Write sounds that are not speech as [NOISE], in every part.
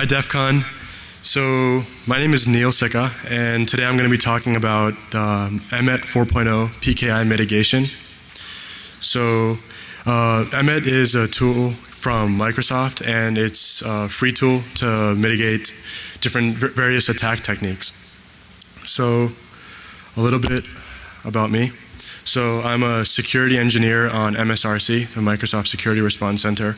Hi DEF CON. So my name is Neil Sikka and today I'm going to be talking about EMET 4.0 PKI mitigation. So uh, EMET is a tool from Microsoft and it's a free tool to mitigate different various attack techniques. So a little bit about me. So I'm a security engineer on MSRC, the Microsoft Security Response Center.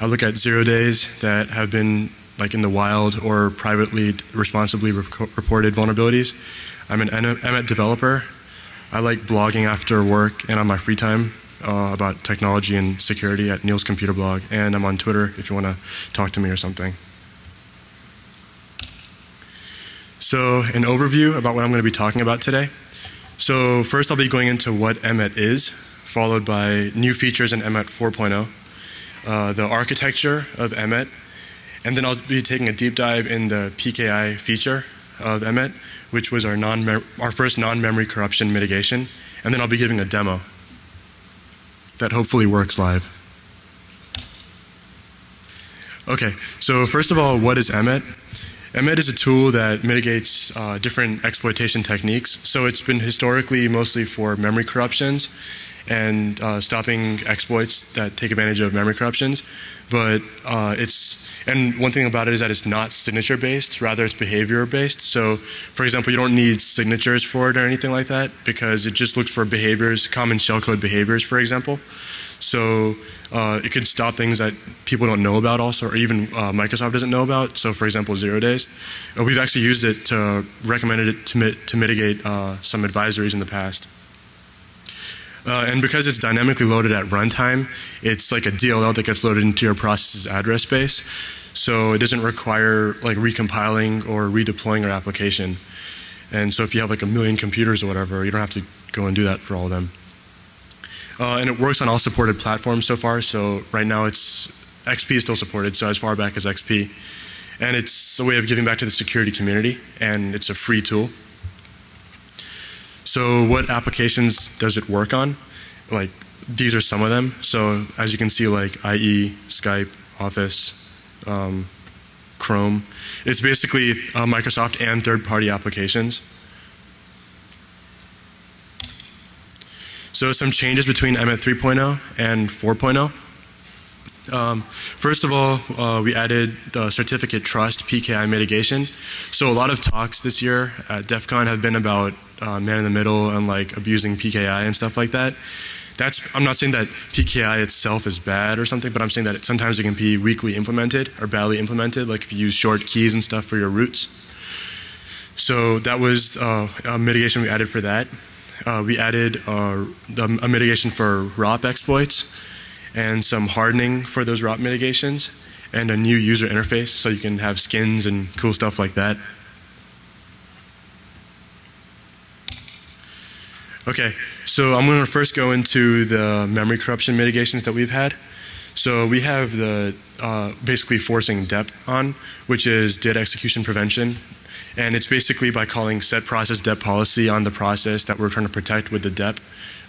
I look at zero days that have been like in the wild or privately responsibly reported vulnerabilities. I'm an EMET developer. I like blogging after work and on my free time uh, about technology and security at Neil's Computer Blog. And I'm on Twitter if you want to talk to me or something. So an overview about what I'm going to be talking about today. So first I'll be going into what EMET is, followed by new features in EMET 4.0, uh, the architecture of EMET, and then I'll be taking a deep dive in the PKI feature of EMET, which was our, non our first non-memory corruption mitigation. And then I'll be giving a demo that hopefully works live. Okay, so first of all, what is EMET? EMET is a tool that mitigates uh, different exploitation techniques. So it's been historically mostly for memory corruptions and uh, stopping exploits that take advantage of memory corruptions. But uh, it's and one thing about it is that it's not signature based, rather it's behavior based. So for example, you don't need signatures for it or anything like that because it just looks for behaviors, common shellcode behaviors for example. So uh, it could stop things that people don't know about also or even uh, Microsoft doesn't know about. So for example, zero days. We've actually used it to recommended it to, mit to mitigate uh, some advisories in the past. Uh, and because it's dynamically loaded at runtime, it's like a DLL that gets loaded into your process's address space. So it doesn't require like recompiling or redeploying your application. And so if you have like a million computers or whatever, you don't have to go and do that for all of them. Uh, and it works on all supported platforms so far. So right now it's XP is still supported, so as far back as XP. And it's a way of giving back to the security community, and it's a free tool. So what applications does it work on? Like these are some of them. So as you can see like IE, Skype, Office, um, Chrome. It's basically uh, Microsoft and third party applications. So some changes between EMET 3.0 and 4.0. Um, first of all, uh, we added the certificate trust PKI mitigation. So a lot of talks this year at DEF CON have been about uh, man in the middle and like abusing PKI and stuff like that. That's, I'm not saying that PKI itself is bad or something, but I'm saying that it, sometimes it can be weakly implemented or badly implemented, like if you use short keys and stuff for your roots. So that was uh, a mitigation we added for that. Uh, we added uh, a mitigation for ROP exploits and some hardening for those ROP mitigations and a new user interface so you can have skins and cool stuff like that. Okay, so I'm going to first go into the memory corruption mitigations that we've had. So we have the uh, basically forcing DEP on, which is data execution prevention. And it's basically by calling set process DEP policy on the process that we're trying to protect with the DEP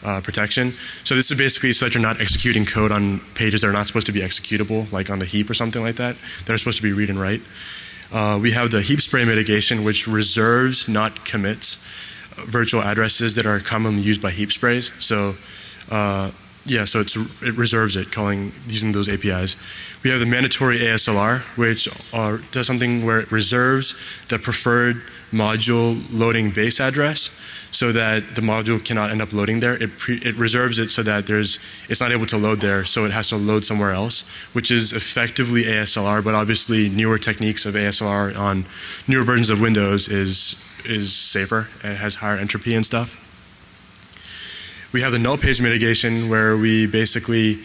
uh, protection. So this is basically so that you're not executing code on pages that are not supposed to be executable, like on the heap or something like that, that are supposed to be read and write. Uh, we have the heap spray mitigation, which reserves, not commits, virtual addresses that are commonly used by heap sprays. So uh, yeah, so it reserves it, calling using those APIs. We have the mandatory ASLR, which are, does something where it reserves the preferred module loading base address so that the module cannot end up loading there. It, it reserves it so that there's, it's not able to load there, so it has to load somewhere else, which is effectively ASLR, but obviously newer techniques of ASLR on newer versions of Windows is, is safer. It has higher entropy and stuff. We have the null page mitigation where we basically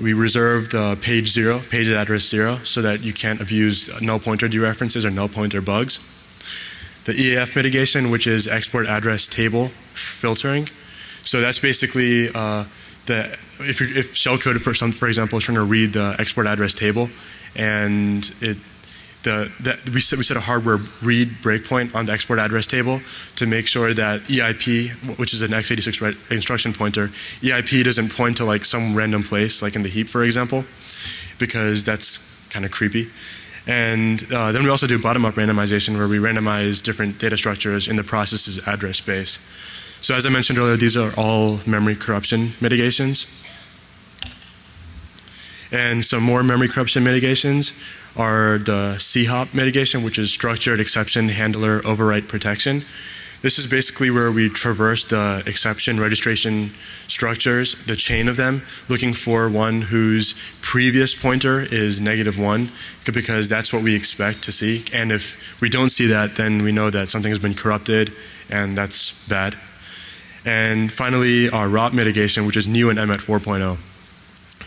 we reserve the page zero, page address zero, so that you can't abuse null pointer dereferences or null pointer bugs the EAF mitigation, which is export address table filtering. So that's basically uh, the if if shellcode for some for example is trying to read the export address table, and it the, we set we set a hardware read breakpoint on the export address table to make sure that EIP, which is an x86 instruction pointer, EIP doesn't point to like some random place like in the heap for example, because that's kind of creepy. And uh, then we also do bottom-up randomization where we randomize different data structures in the process's address space. So as I mentioned earlier, these are all memory corruption mitigations. And some more memory corruption mitigations are the SEHOP mitigation, which is Structured Exception Handler Overwrite Protection. This is basically where we traverse the exception registration structures, the chain of them, looking for one whose previous pointer is negative one, because that's what we expect to see. And if we don't see that, then we know that something has been corrupted, and that's bad. And finally, our ROP mitigation, which is new in EMET 4.0.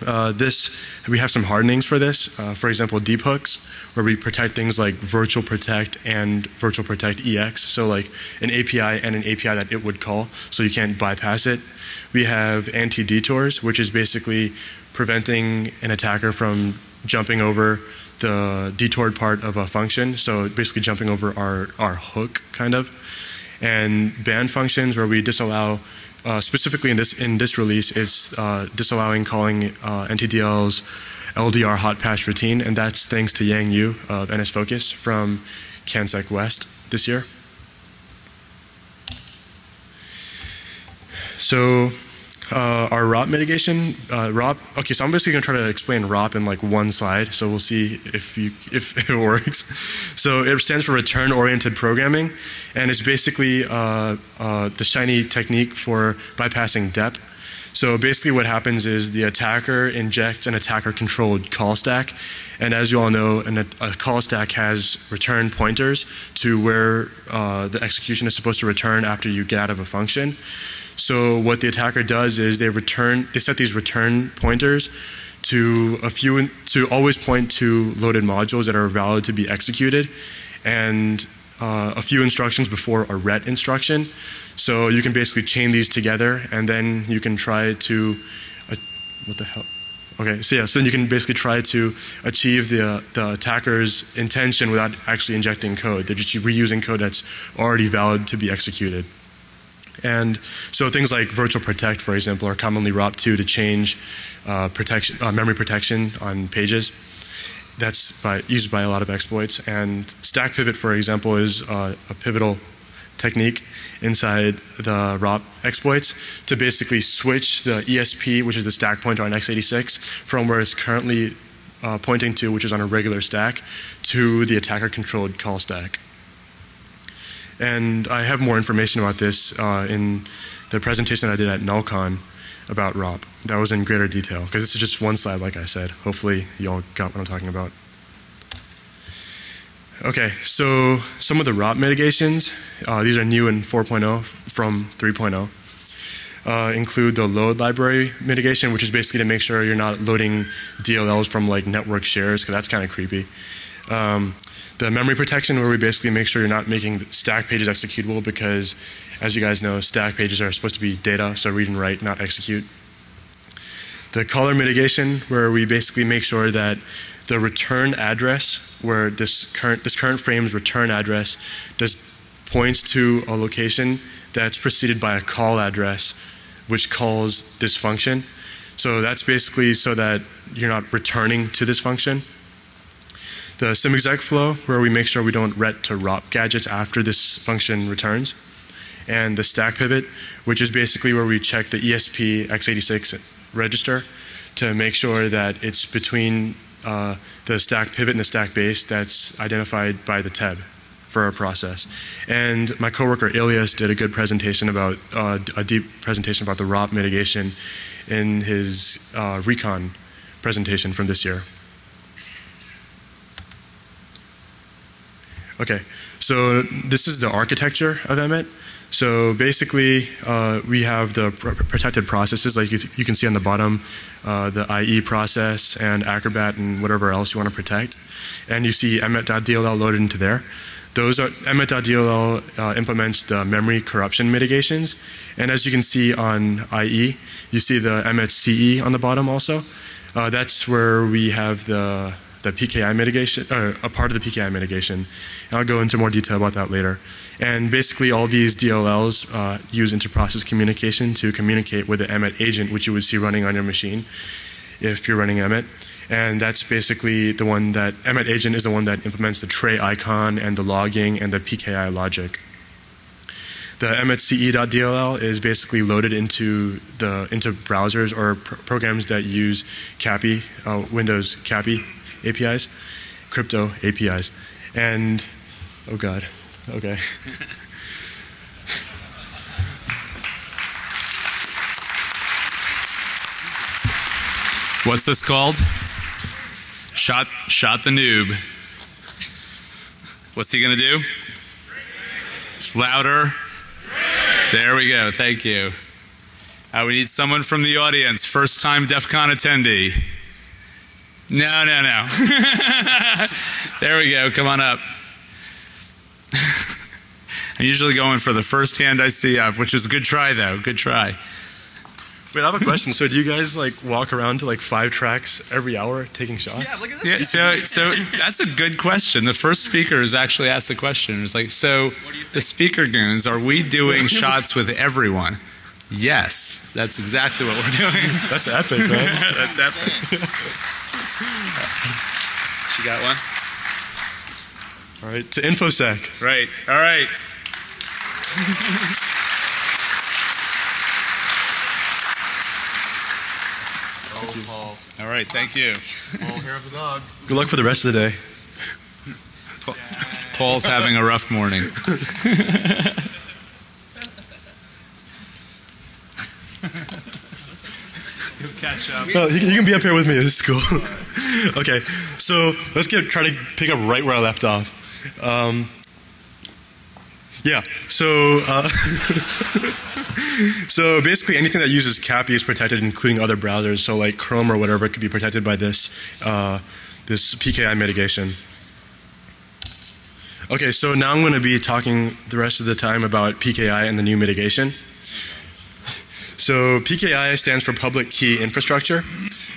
Uh, this, we have some hardenings for this. Uh, for example, deep hooks, where we protect things like virtual protect and virtual protect EX. So like an API and an API that it would call, so you can't bypass it. We have anti-detours, which is basically preventing an attacker from jumping over the detoured part of a function. So basically jumping over our, our hook kind of. And ban functions where we disallow uh, specifically in this in this release, it's uh, disallowing calling uh, ntdll's LDR hot patch routine, and that's thanks to Yang Yu of NSFOCUS from CanSecWest this year. So uh, our ROP mitigation, uh, ROP, okay, so I'm basically going to try to explain ROP in like one slide, so we'll see if, you, if [LAUGHS] it works. So it stands for Return Oriented Programming, and it's basically uh, uh, the shiny technique for bypassing DEP. So basically what happens is the attacker injects an attacker controlled call stack, and as you all know, an, a call stack has return pointers to where uh, the execution is supposed to return after you get out of a function. So what the attacker does is they return, they set these return pointers to a few, to always point to loaded modules that are valid to be executed, and uh, a few instructions before a ret instruction. So you can basically chain these together, and then you can try to, uh, what the hell? Okay, so yeah, so then you can basically try to achieve the, the attacker's intention without actually injecting code. They're just reusing code that's already valid to be executed. And so things like virtual protect, for example, are commonly ROP2 to change uh, protection, uh, memory protection on pages. That's by, used by a lot of exploits. And stack pivot, for example, is uh, a pivotal technique inside the ROP exploits to basically switch the ESP, which is the stack pointer on x86, from where it's currently uh, pointing to, which is on a regular stack, to the attacker controlled call stack. And I have more information about this uh, in the presentation I did at NullCon about ROP. That was in greater detail because this is just one slide like I said. Hopefully you all got what I'm talking about. Okay, so some of the ROP mitigations, uh, these are new in 4.0 from 3.0. Uh, include the load library mitigation, which is basically to make sure you're not loading DLLs from like network shares, because that's kind of creepy. Um, the memory protection where we basically make sure you're not making stack pages executable because as you guys know stack pages are supposed to be data so read and write not execute. The caller mitigation where we basically make sure that the return address where this current this current frame's return address does points to a location that's preceded by a call address which calls this function. So that's basically so that you're not returning to this function the SimExec flow where we make sure we don't ret to ROP gadgets after this function returns, and the stack pivot, which is basically where we check the ESP x86 register to make sure that it's between uh, the stack pivot and the stack base that's identified by the TEB for our process. And my coworker Elias did a good presentation about, uh, a deep presentation about the ROP mitigation in his uh, recon presentation from this year. Okay, so this is the architecture of EMET. So basically, uh, we have the pr protected processes, like you, you, can see on the bottom, uh, the IE process and Acrobat and whatever else you want to protect. And you see EMET.dll loaded into there. Those are EMET.dll uh, implements the memory corruption mitigations. And as you can see on IE, you see the EMET CE on the bottom also. Uh, that's where we have the the PKI mitigation, or a part of the PKI mitigation. And I'll go into more detail about that later. And basically all these DLLs uh, use inter-process communication to communicate with the EMET agent, which you would see running on your machine if you're running EMET. and that's basically the one that EMET agent is the one that implements the tray icon and the logging and the PKI logic. The EMET_CE.dll is basically loaded into the into browsers or pr programs that use CAPI, uh, Windows CAPI APIs, crypto APIs, and oh god, okay. [LAUGHS] What's this called? Shot, shot the noob. What's he gonna do? Louder. There we go. Thank you. Uh, we need someone from the audience. First time DEF CON attendee. No, no, no. [LAUGHS] there we go. Come on up. [LAUGHS] I'm usually going for the first hand I see up, which is a good try though. Good try. Wait, I have a question. So, do you guys like walk around to like five tracks every hour taking shots? Yeah, look at this. Yeah, so so that's a good question. The first speaker has actually asked the question. It's like, so the speaker goons, are we doing [LAUGHS] shots with everyone? Yes, that's exactly what we're doing. That's epic, man. that's epic. She got one. All right, to infosec. Right. All right. Paul. All right. Thank you. Paul, hair of the dog. Good luck for the rest of the day. Paul's having a rough morning. [LAUGHS] You'll catch up. No, you, can- you can be up here with me. [LAUGHS] This is cool. [LAUGHS] okay, so let's get try to pick up right where I left off. Um, yeah, so uh, [LAUGHS] so basically anything that uses CAPI is protected, including other browsers. So like Chrome or whatever could be protected by this uh, this PKI mitigation. Okay, so now I'm going to be talking the rest of the time about PKI and the new mitigation. So PKI stands for Public Key Infrastructure,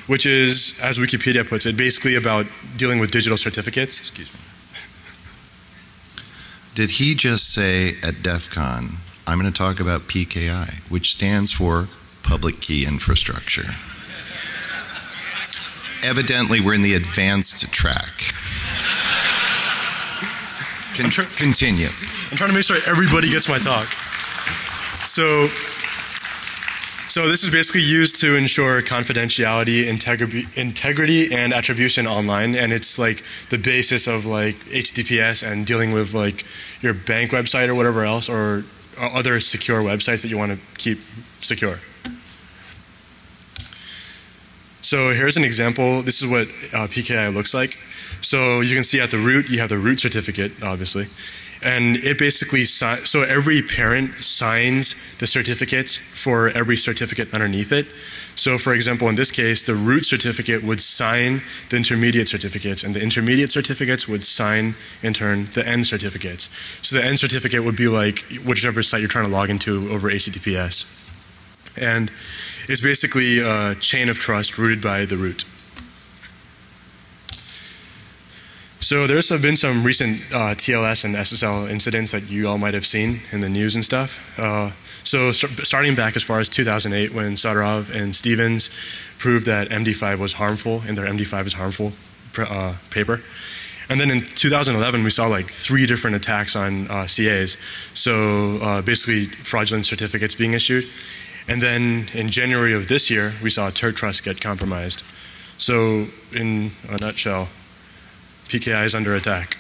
which is, as Wikipedia puts it, basically about dealing with digital certificates. Excuse me. Did he just say at DEF CON, I'm going to talk about PKI, which stands for Public Key Infrastructure? Evidently, we're in the advanced track. Con- continue. I'm trying to make sure everybody gets my talk. So, so this is basically used to ensure confidentiality, integri- integrity, and attribution online, and it's like the basis of like HTTPS and dealing with like your bank website or whatever else, or, or other secure websites that you want to keep secure. So here's an example. This is what uh, PKI looks like. So you can see at the root, you have the root certificate, obviously. And it basically, si- so every parent signs the certificates for every certificate underneath it. So for example, in this case, the root certificate would sign the intermediate certificates, and the intermediate certificates would sign, in turn, the end certificates. So the end certificate would be like whichever site you're trying to log into over HTTPS. And it's basically a chain of trust rooted by the root. So there's been some recent uh, TLS and SSL incidents that you all might have seen in the news and stuff. Uh, so st- starting back as far as 2008 when Sotirov and Stevens proved that MD5 was harmful in their MD5 is harmful uh, paper. And then in 2011 we saw like three different attacks on uh, CAs. So uh, basically fraudulent certificates being issued. And then in January of this year we saw TurkTrust get compromised. So in a nutshell, PKI is under attack.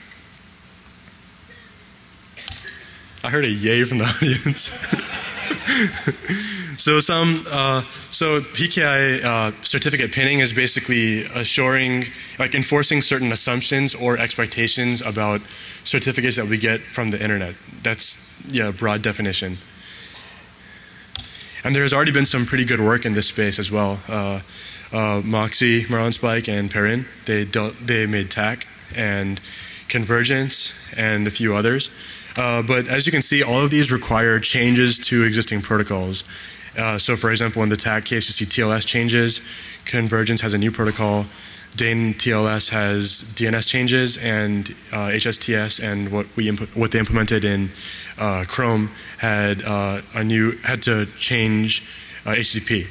I heard a yay from the [LAUGHS] audience. [LAUGHS] [LAUGHS] so some, uh, so PKI uh, certificate pinning is basically assuring, like enforcing certain assumptions or expectations about certificates that we get from the internet. That's yeah, broad definition. And there has already been some pretty good work in this space as well. Uh, uh, Moxie, Marlinspike, and Perrin, they, dealt, they made TACK and Convergence and a few others. Uh, but as you can see, all of these require changes to existing protocols. Uh, so for example, in the TACK case, you see TLS changes, Convergence has a new protocol, DANE TLS has DNS changes, and uh, HSTS and what we what they implemented in uh, Chrome had uh, a new had to change uh, HTTP.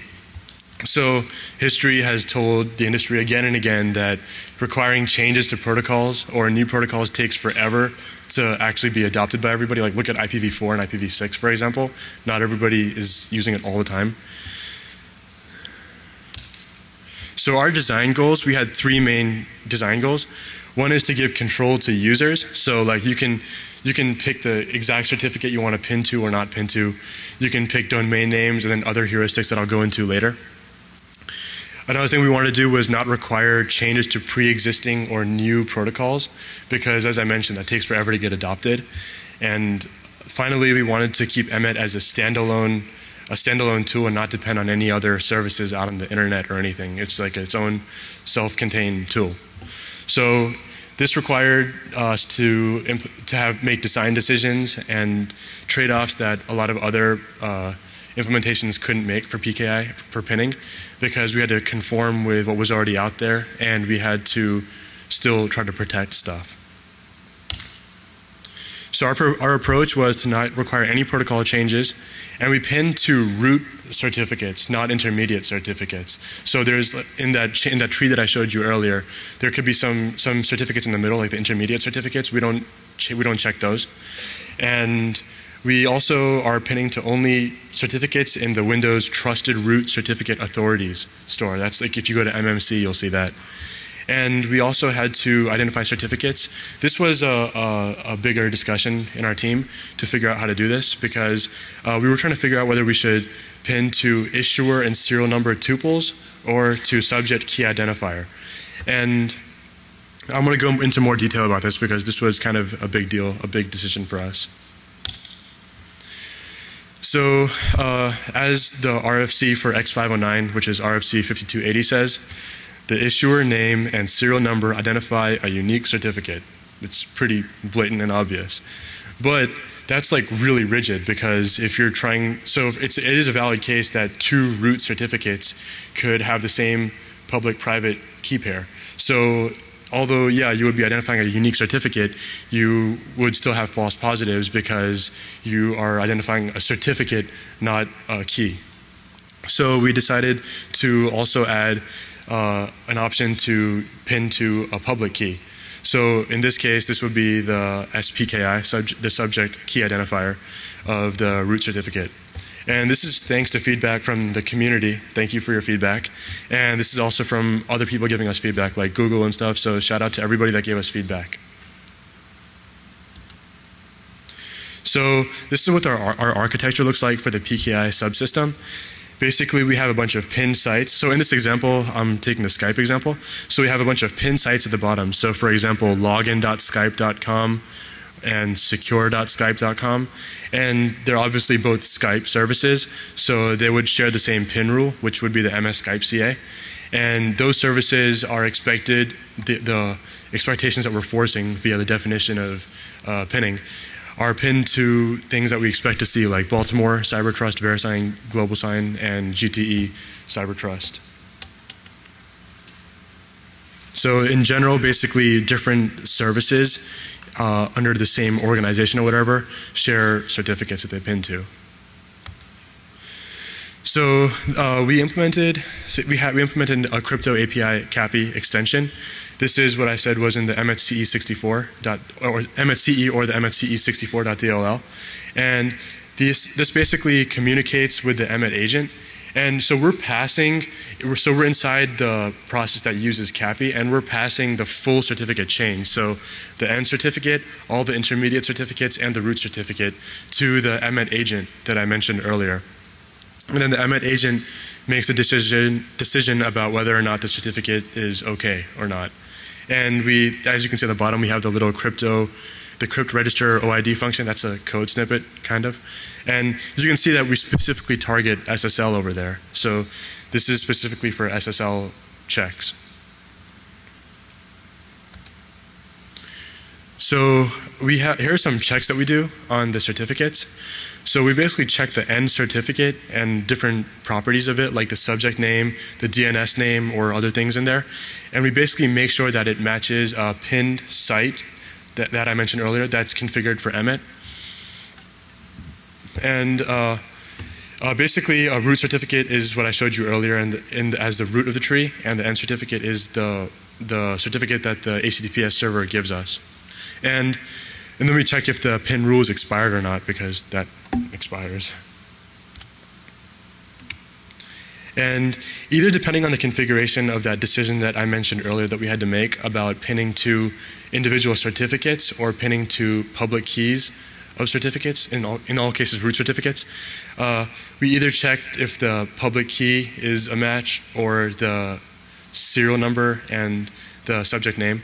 So history has told the industry again and again that requiring changes to protocols or new protocols takes forever to actually be adopted by everybody. Like look at IPv4 and IPv6 for example. Not everybody is using it all the time. So our design goals, we had three main design goals. One is to give control to users. So like you can you can pick the exact certificate you want to pin to or not pin to. You can pick domain names and then other heuristics that I'll go into later. Another thing we wanted to do was not require changes to pre-existing or new protocols because as I mentioned that takes forever to get adopted. And finally we wanted to keep EMET as a standalone a standalone tool and not depend on any other services out on the internet or anything. It's like its own self-contained tool. So this required us to to have make design decisions and trade-offs that a lot of other uh, implementations couldn't make for PKI for pinning because we had to conform with what was already out there and we had to still try to protect stuff. So our, our approach was to not require any protocol changes and we pinned to root certificates, not intermediate certificates. So there's in that in that tree that I showed you earlier, there could be some some certificates in the middle, like the intermediate certificates. We don't we don't check those, and we also are pinning to only certificates in the Windows Trusted Root Certificate Authorities store. That's like if you go to MMC, you'll see that and we also had to identify certificates. This was a, a, a, bigger discussion in our team to figure out how to do this because uh, we were trying to figure out whether we should pin to issuer and serial number tuples or to subject key identifier. And I'm going to go into more detail about this because this was kind of a big deal, a big decision for us. So uh, as the RFC for X509, which is RFC 5280 says, the issuer name and serial number identify a unique certificate. It's pretty blatant and obvious. But that's like really rigid because if you're trying, so it's, it is a valid case that two root certificates could have the same public-private key pair. So although, yeah, you would be identifying a unique certificate, you would still have false positives because you are identifying a certificate, not a key. So we decided to also add uh, an option to pin to a public key. So in this case, this would be the SPKI, sub the subject key identifier of the root certificate. And this is thanks to feedback from the community. Thank you for your feedback. And this is also from other people giving us feedback like Google and stuff. So shout out to everybody that gave us feedback. So this is what our, our architecture looks like for the PKI subsystem basically we have a bunch of pin sites. So in this example, I'm taking the Skype example. So we have a bunch of pin sites at the bottom. So for example, login.skype.com and secure.skype.com. And they're obviously both Skype services. So they would share the same pin rule, which would be the MS Skype CA. And those services are expected, the, the expectations that we're forcing via the definition of uh, pinning are pinned to things that we expect to see like Baltimore, CyberTrust, VeriSign, GlobalSign, and GTE CyberTrust. So in general, basically different services uh, under the same organization or whatever share certificates that they pin to. So uh, we implemented so we, we implemented a crypto API CAPI extension this is what I said was in the MHCE 64 dot, or MHCE or the MHCE 64.dll. And this, this basically communicates with the EMET agent. And so we're passing, so we're inside the process that uses CAPI and we're passing the full certificate chain. So the end certificate, all the intermediate certificates and the root certificate to the EMET agent that I mentioned earlier. And then the EMET agent makes a decision, decision about whether or not the certificate is okay or not. And we, as you can see at the bottom, we have the little crypto, the crypt register OID function. That's a code snippet, kind of. And you can see that we specifically target SSL over there. So this is specifically for SSL checks. So we have, here are some checks that we do on the certificates. So we basically check the end certificate and different properties of it, like the subject name, the DNS name, or other things in there. And we basically make sure that it matches a pinned site that, that I mentioned earlier that's configured for EMET. And uh, Uh, basically, a root certificate is what I showed you earlier in the, in the, as the root of the tree, and the end certificate is the, the certificate that the HTTPS server gives us. And, and then we check if the pin rule is expired or not, because that expires. And either depending on the configuration of that decision that I mentioned earlier that we had to make about pinning to individual certificates or pinning to public keys of certificates, in all, in all cases root certificates, uh, we either checked if the public key is a match or the serial number and the subject name.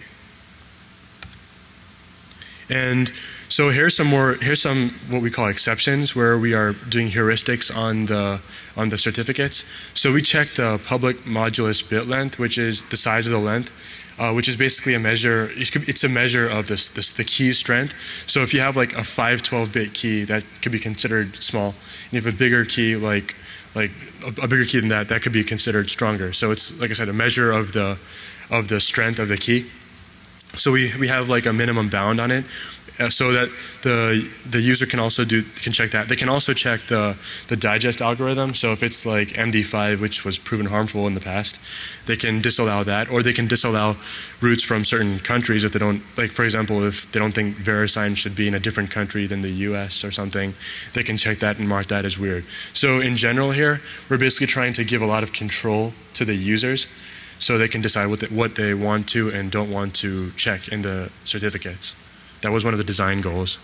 And so here's some more, here's some what we call exceptions where we are doing heuristics on the, on the certificates. So we check the public modulus bit length, which is the size of the length, uh, which is basically a measure, it's a measure of this, this, the key strength. So if you have like a 512 bit key, that could be considered small. And if a bigger key, like, like a, a bigger key than that, that could be considered stronger. So it's, like I said, a measure of the, of the strength of the key. So we, we have like a minimum bound on it uh, so that the the user can also do can check that. They can also check the the digest algorithm. So if it's like MD5, which was proven harmful in the past, they can disallow that, or they can disallow routes from certain countries if they don't like. For example, if they don't think VeriSign should be in a different country than the U.S. or something, they can check that and mark that as weird. So in general, here we're basically trying to give a lot of control to the users so they can decide what they, what they want to and don't want to check in the certificates. That was one of the design goals.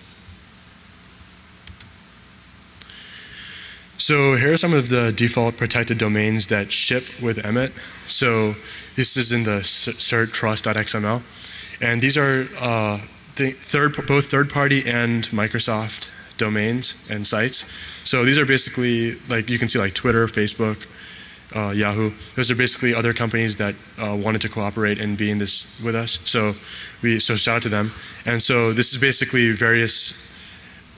So here are some of the default protected domains that ship with EMET. So this is in the cert trust.xml. And these are uh, the third, both third-party and Microsoft domains and sites. So these are basically, like you can see like Twitter, Facebook, uh, Yahoo. Those are basically other companies that uh, wanted to cooperate and be in this with us. So we so shout out to them. And so this is basically various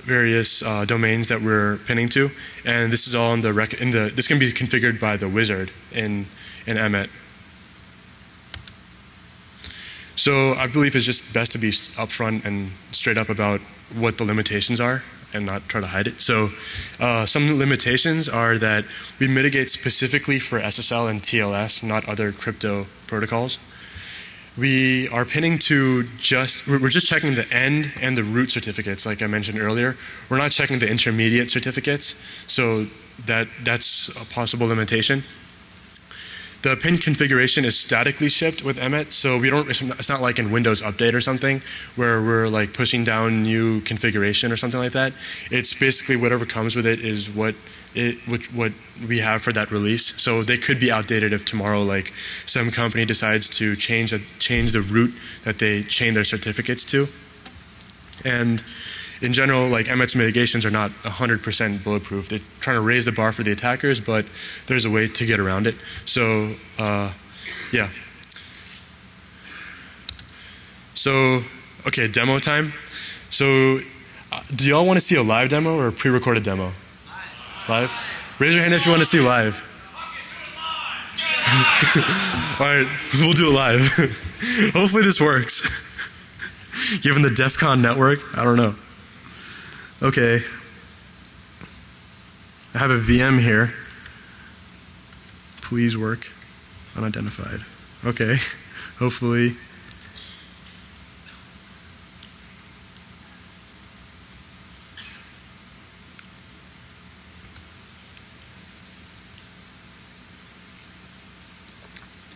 various uh, domains that we're pinning to, and this is all in the rec in the this can be configured by the wizard in in EMET. So I believe it's just best to be upfront and straight up about what the limitations are and not try to hide it. So uh, some limitations are that we mitigate specifically for SSL and TLS, not other crypto protocols. We are pinning to just, we're just checking the end and the root certificates like I mentioned earlier. We're not checking the intermediate certificates, so that, that's a possible limitation. The pin configuration is statically shipped with EMET, so we don't. It's not like in Windows Update or something where we're like pushing down new configuration or something like that. It's basically whatever comes with it is what it what, what we have for that release. So they could be outdated if tomorrow, like some company decides to change a, change the route that they chain their certificates to, and in general, like EMET's mitigations are not 100% bulletproof. They're trying to raise the bar for the attackers, but there's a way to get around it. So, uh, yeah. So, okay, demo time. So, uh, do y'all want to see a live demo or a pre-recorded demo? Live. Raise your hand if you want to see live. [LAUGHS] All right, we'll do it live. [LAUGHS] Hopefully this works. [LAUGHS] Given the DEF CON network, I don't know. Okay. I have a VM here. Please work. Unidentified. Okay. [LAUGHS] Hopefully.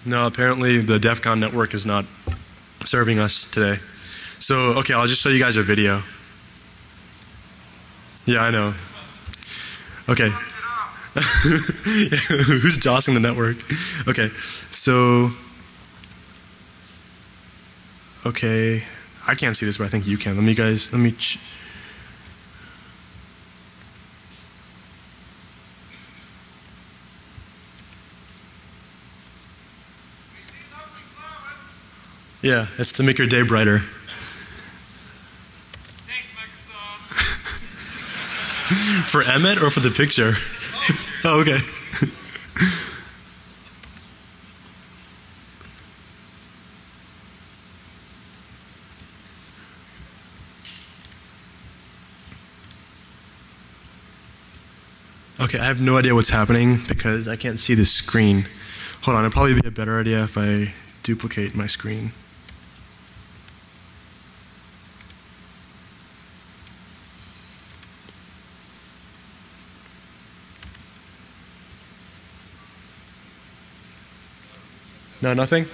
No, apparently the DEF CON network is not serving us today. So, okay, I'll just show you guys a video. Yeah, I know. Okay. [LAUGHS] Who's DOSing the network? Okay, so. Okay, I can't see this, but I think you can. Let me, guys. Let me. Yeah, it's to make your day brighter. For EMET or for the picture? [LAUGHS] oh, okay. Okay, I have no idea what's happening because I can't see the screen. Hold on, it'd probably be a better idea if I duplicate my screen. No, nothing?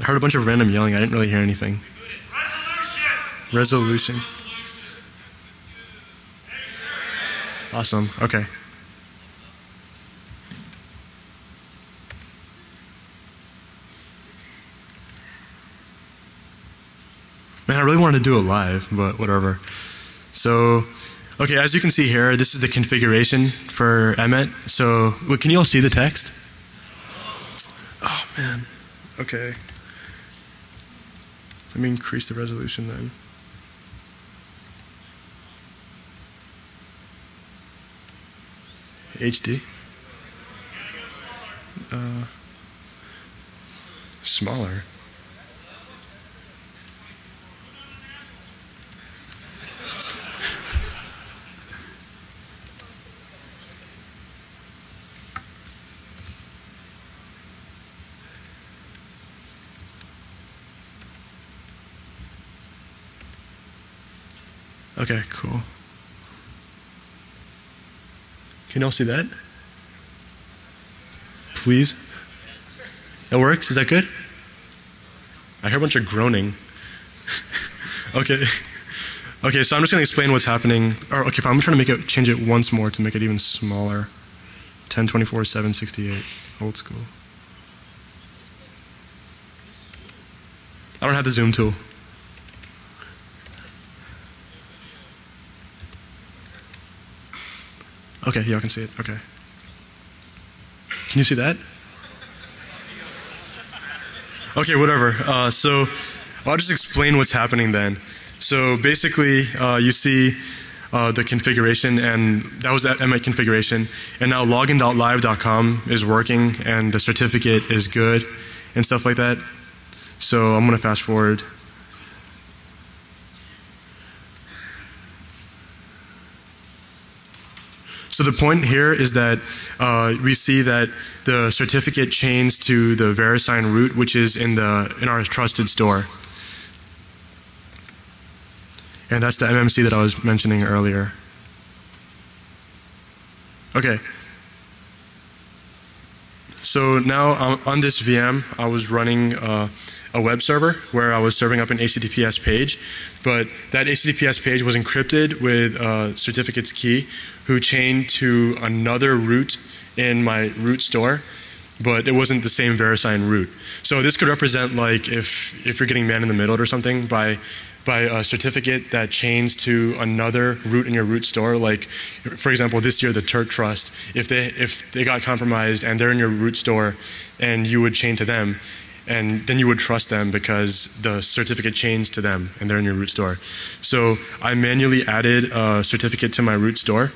I heard a bunch of random yelling. I didn't really hear anything. Resolution. Resolution. Awesome. Okay. Man, I really wanted to do it live, but whatever. So, okay, as you can see here, this is the configuration for EMET. So, wait, can you all see the text? Oh, man. Okay. Let me increase the resolution then. HD. Uh, smaller. Okay, cool. Can y'all see that? Please? That works? Is that good? I hear a bunch of groaning. [LAUGHS] okay. Okay, so I'm just going to explain what's happening. Or, okay, I'm trying to make it, change it once more to make it even smaller. 1024, 768, old school. I don't have the zoom tool. Okay, y'all can see it. Okay. Can you see that? Okay, whatever. Uh, so I'll just explain what's happening then. So basically, uh, you see uh, the configuration, and that was at EMET configuration. And now login.live.com is working, and the certificate is good, and stuff like that. So I'm going to fast forward. So the point here is that uh, we see that the certificate chains to the VeriSign root, which is in the in our trusted store, and that's the MMC that I was mentioning earlier. Okay. So now um, on this VM, I was running uh, a web server where I was serving up an HTTPS page, but that HTTPS page was encrypted with uh, certificates key, who chained to another root in my root store, but it wasn't the same VeriSign root. So this could represent like if if you're getting man in the middle or something by by a certificate that chains to another root in your root store. Like, for example, this year the Turk Trust, if they if they got compromised and they're in your root store, and you would chain to them, and then you would trust them because the certificate chains to them and they're in your root store. So I manually added a certificate to my root store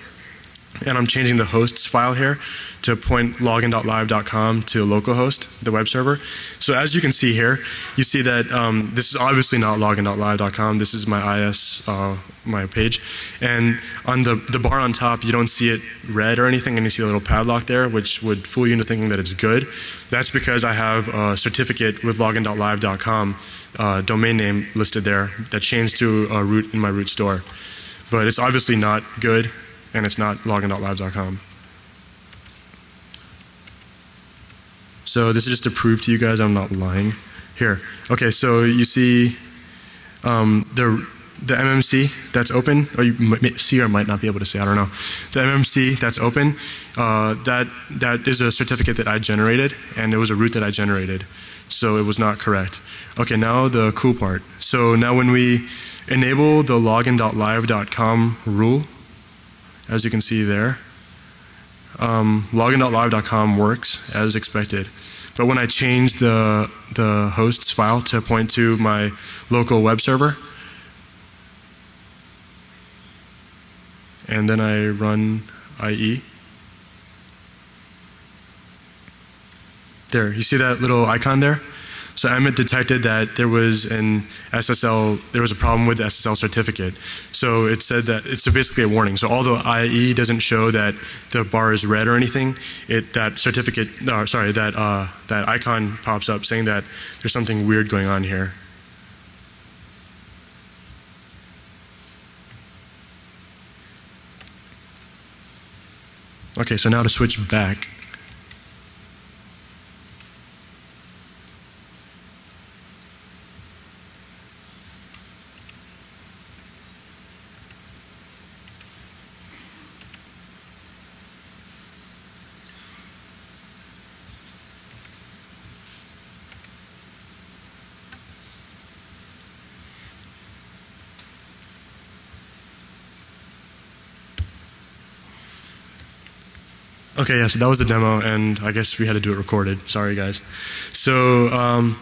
and I'm changing the hosts file here to point login.live.com to localhost, the web server. So as you can see here, you see that um, this is obviously not login.live.com. This is my IIS, uh, my page. And on the, the bar on top, you don't see it red or anything, and you see a little padlock there, which would fool you into thinking that it's good. That's because I have a certificate with login.live.com uh, domain name listed there that changed to a root in my root store. But it's obviously not good and it's not login.live.com. So this is just to prove to you guys I'm not lying. Here, okay, so you see um, the the MMC that's open, or you might see or might not be able to see, I don't know. The MMC that's open, uh, that that is a certificate that I generated, and it was a root that I generated, so it was not correct. Okay, now the cool part. So now when we enable the login.live.com rule, as you can see there. Um, login.live.com works as expected. But when I change the, the hosts file to point to my local web server, and then I run IE, there, you see that little icon there? So EMET detected that there was an SSL, there was a problem with the SSL certificate. So it said that it's basically a warning. So although IE doesn't show that the bar is red or anything, it that certificate, uh, sorry, that uh, that icon pops up saying that there's something weird going on here. Okay, so now to switch back. Okay, yeah, so that was the demo, and I guess we had to do it recorded. Sorry, guys. So, um,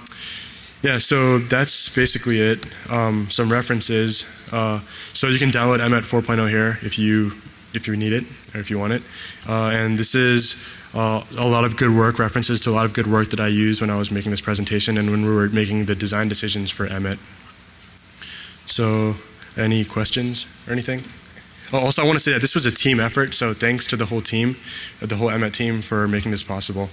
yeah, so that's basically it. Um, some references. Uh, so you can download EMET 4.0 here if you if you need it or if you want it. Uh, and this is uh, a lot of good work, references to a lot of good work that I used when I was making this presentation and when we were making the design decisions for EMET. So, any questions or anything? Also, I want to say that this was a team effort, so thanks to the whole team, the whole EMET team for making this possible.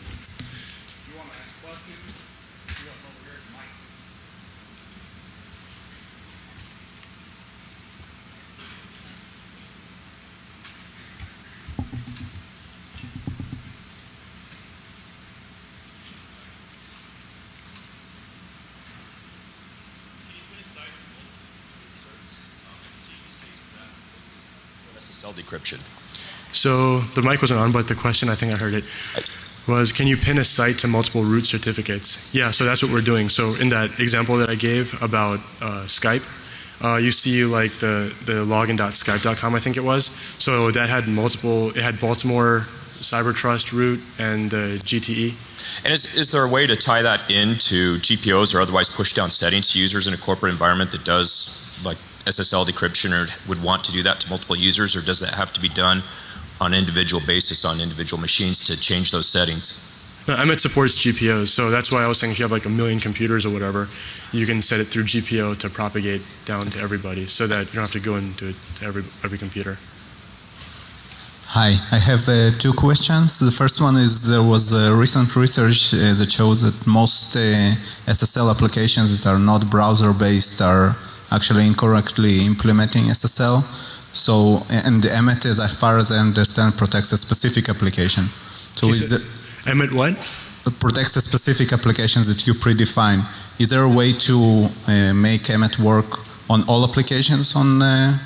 So the mic wasn't on, but the question, I think I heard it, was can you pin a site to multiple root certificates? Yeah, so that's what we're doing. So in that example that I gave about uh, Skype, uh, you see like the, the login.skype.com, I think it was. So that had multiple, it had Baltimore Cybertrust root and uh, GTE. And is, is there a way to tie that into GPOs or otherwise push down settings to users in a corporate environment that does like SSL decryption or would want to do that to multiple users, or does that have to be done on an individual basis on individual machines to change those settings? No, EMET supports GPOs, so that's why I was saying if you have like a million computers or whatever, you can set it through GPO to propagate down to everybody so that you don't have to go into it to every, every computer. Hi, I have uh, two questions. The first one is there was a recent research uh, that showed that most uh, SSL applications that are not browser based are actually incorrectly implementing SSL. So, and the EMET, as far as I understand, protects a specific application. So, is said- EMET what? protects a specific application that you predefine. Is there a way to uh, make EMET work on all applications on? Uh,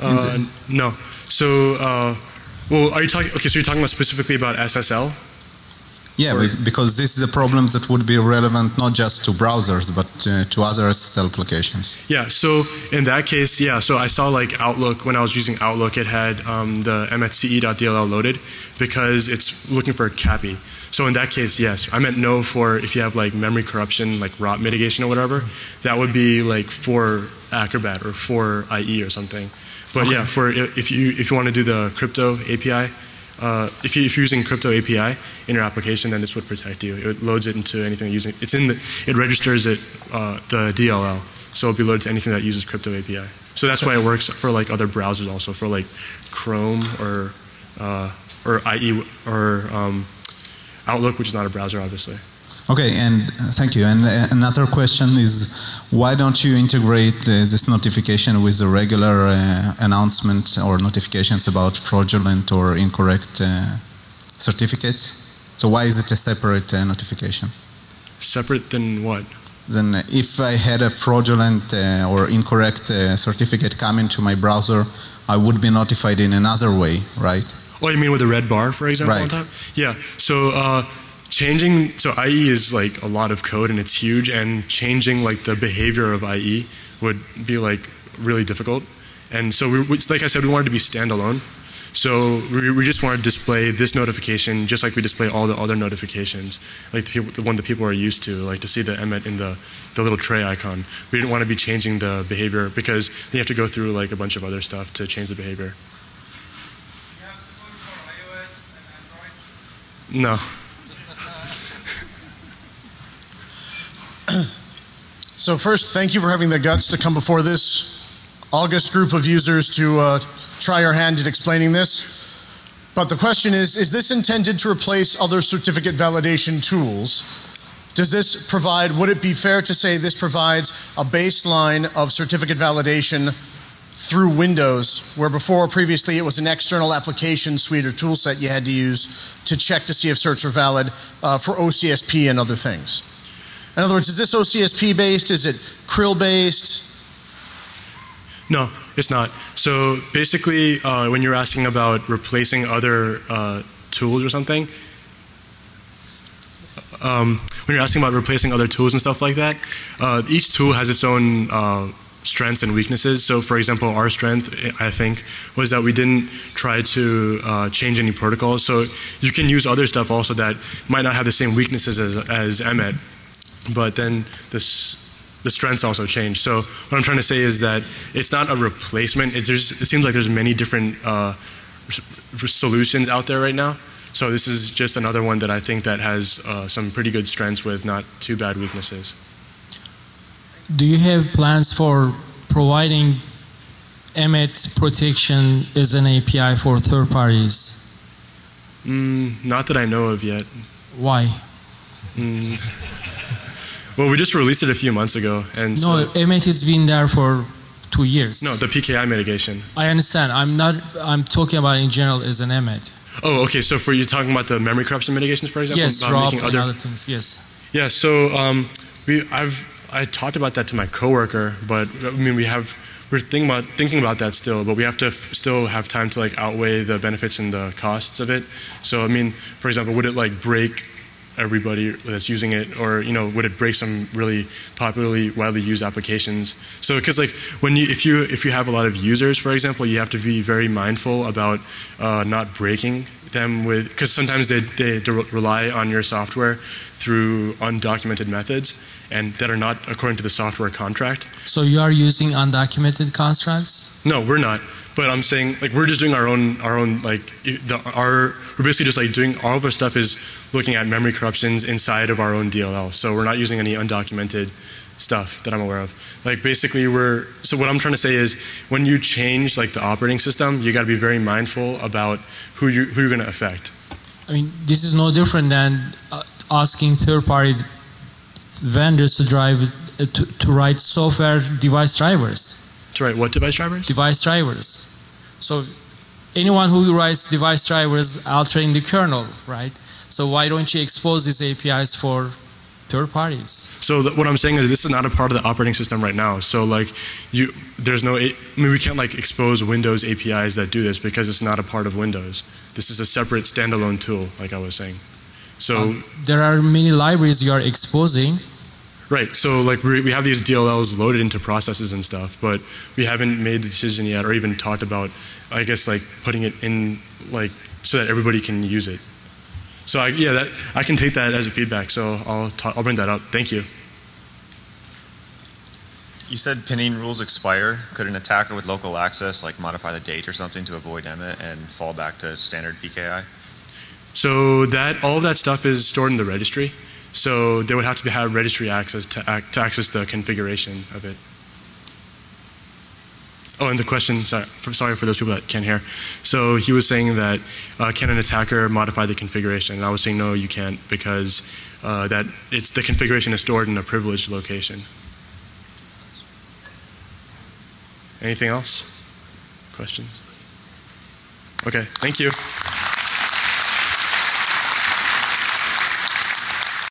Uh, no. So, uh, well, are you talking, okay, so you're talking about specifically about SSL? Yeah, Or- because this is a problem that would be relevant not just to browsers but uh, to other SSL applications. Yeah, so in that case, yeah, so I saw like Outlook, when I was using Outlook, it had um, the EMET_CE.dll loaded because it's looking for a CAPI. So in that case, yes. I meant no for if you have like memory corruption, like ROP mitigation or whatever, that would be like for Acrobat or for IE or something. But yeah, for if you if you want to do the crypto API, uh, if, you, you're using crypto API in your application, then this would protect you. It loads it into anything using. It's in the. It registers it uh, the DLL, so it'll be loaded to anything that uses crypto API. So that's why it works for like other browsers also for like Chrome or uh, or IE or um, Outlook, which is not a browser, obviously. Okay, and uh, thank you. And uh, another question is, why don't you integrate uh, this notification with the regular uh, announcement or notifications about fraudulent or incorrect uh, certificates? So why is it a separate uh, notification? Separate than what? Then, if I had a fraudulent uh, or incorrect uh, certificate come into my browser, I would be notified in another way, right? Oh, you mean with a red bar, for example, on Right. top? Yeah. So uh, changing, so IE is like a lot of code and it's huge, and changing like the behavior of IE would be like really difficult. And so, we, we, like I said, we wanted to be standalone. So we, we just wanted to display this notification just like we display all the other notifications, like the, people, the one that people are used to, like to see the EMET in the, the little tray icon. We didn't want to be changing the behavior because you have to go through like a bunch of other stuff to change the behavior. You have support for iOS and Android? No. So first, thank you for having the guts to come before this august group of users to uh, try your hand at explaining this. But the question is, is this intended to replace other certificate validation tools? Does this provide, would it be fair to say this provides a baseline of certificate validation through Windows, where before previously it was an external application suite or tool set you had to use to check to see if certs are valid uh, for OCSP and other things? In other words, is this OCSP based? Is it CRL based? No, it's not. So basically, uh, when you're asking about replacing other uh, tools or something, um, when you're asking about replacing other tools and stuff like that, uh, each tool has its own uh, strengths and weaknesses. So, for example, our strength, I think, was that we didn't try to uh, change any protocols. So you can use other stuff also that might not have the same weaknesses as, as EMET, but then this the strengths also change. So what I'm trying to say is that it's not a replacement. It seems like there's many different uh, solutions out there right now. So this is just another one that I think that has uh, some pretty good strengths with not too bad weaknesses. Do you have plans for providing EMET protection as an API for third parties? Mm, not that I know of yet. Why? Mm. [LAUGHS] Well, we just released it a few months ago, and so, No, EMET has been there for two years. no, the PKI mitigation. I understand. I'm not. I'm talking about in general as an EMET. Oh, okay. So for you talking about the memory corruption mitigations, for example, Yes, about Rob making and other other things. Yes. Yeah, so um, we I've I talked about that to my coworker, but I mean we have we're thinking about thinking about that still, but we have to f- still have time to like outweigh the benefits and the costs of it. So I mean, for example, would it like break everybody that's using it, or you know, would it break some really popularly widely used applications? So because like when you if you if you have a lot of users, for example, you have to be very mindful about uh, not breaking them with because sometimes they they rely on your software through undocumented methods and that are not according to the software contract. So you are using undocumented constructs. No, we're not. But I'm saying like we're just doing our own our own like the, our we're basically just like doing all of our stuff is looking at memory corruptions inside of our own DLL. So we're not using any undocumented stuff that I'm aware of. Like basically we're so what I'm trying to say is when you change like the operating system, you got to be very mindful about who you who you're going to affect. I mean, this is no different than uh, asking third-party vendors to drive uh, to, to write software device drivers. To write what device drivers? Device drivers. So anyone who writes device drivers altering the kernel, right? So why don't you expose these APIs for third parties? So what I'm saying is this is not a part of the operating system right now. So like you, there's no. I mean, we can't like expose Windows APIs that do this because it's not a part of Windows. This is a separate standalone tool, like I was saying. So Um, There are many libraries you are exposing. right. So like we we have these DLLs loaded into processes and stuff, but we haven't made the decision yet, or even talked about. I guess like putting it in like so that everybody can use it. So I, yeah, that I can take that as a feedback. So I'll ta- I'll bring that up. Thank you. You said pinning rules expire. Could an attacker with local access like modify the date or something to avoid EMET and fall back to standard PKI? So that all of that stuff is stored in the registry. So they would have to have registry access to, ac- to access the configuration of it. Oh, and the question, sorry for, sorry for those people that can't hear. So he was saying that uh, can an attacker modify the configuration? And I was saying no, you can't because uh, that it's the configuration is stored in a privileged location. Anything else? Questions? Okay, thank you.